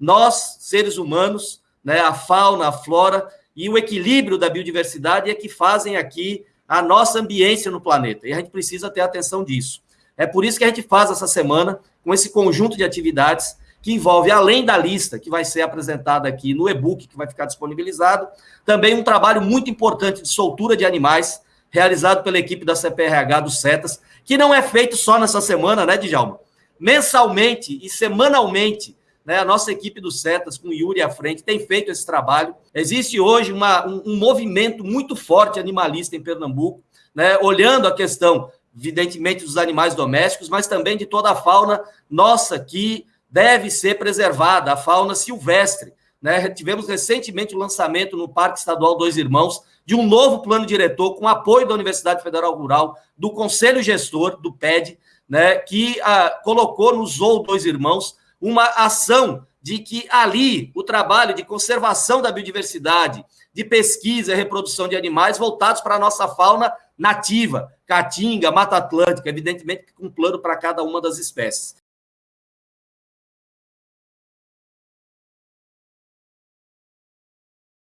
nós, seres humanos, né, a fauna, a flora e o equilíbrio da biodiversidade é que fazem aqui a nossa ambiência no planeta. E a gente precisa ter atenção disso. É por isso que a gente faz essa semana com esse conjunto de atividades que envolve, além da lista que vai ser apresentada aqui no e-book, que vai ficar disponibilizado, também um trabalho muito importante de soltura de animais, realizado pela equipe da CPRH do CETAS, que não é feito só nessa semana, né, Djalma? Mensalmente e semanalmente, né, a nossa equipe do CETAS, com o Yuri à frente, tem feito esse trabalho. Existe hoje uma, um, um movimento muito forte animalista em Pernambuco, né, olhando a questão, evidentemente, dos animais domésticos, mas também de toda a fauna nossa que deve ser preservada, a fauna silvestre. Né? Tivemos recentemente o lançamento no Parque Estadual Dois Irmãos de um novo plano diretor com apoio da Universidade Federal Rural, do Conselho Gestor, do PED, né, que ah, colocou no Zoo Dois Irmãos uma ação de que ali o trabalho de conservação da biodiversidade, de pesquisa e reprodução de animais voltados para a nossa fauna nativa, caatinga, mata atlântica, evidentemente com um plano para cada uma das espécies.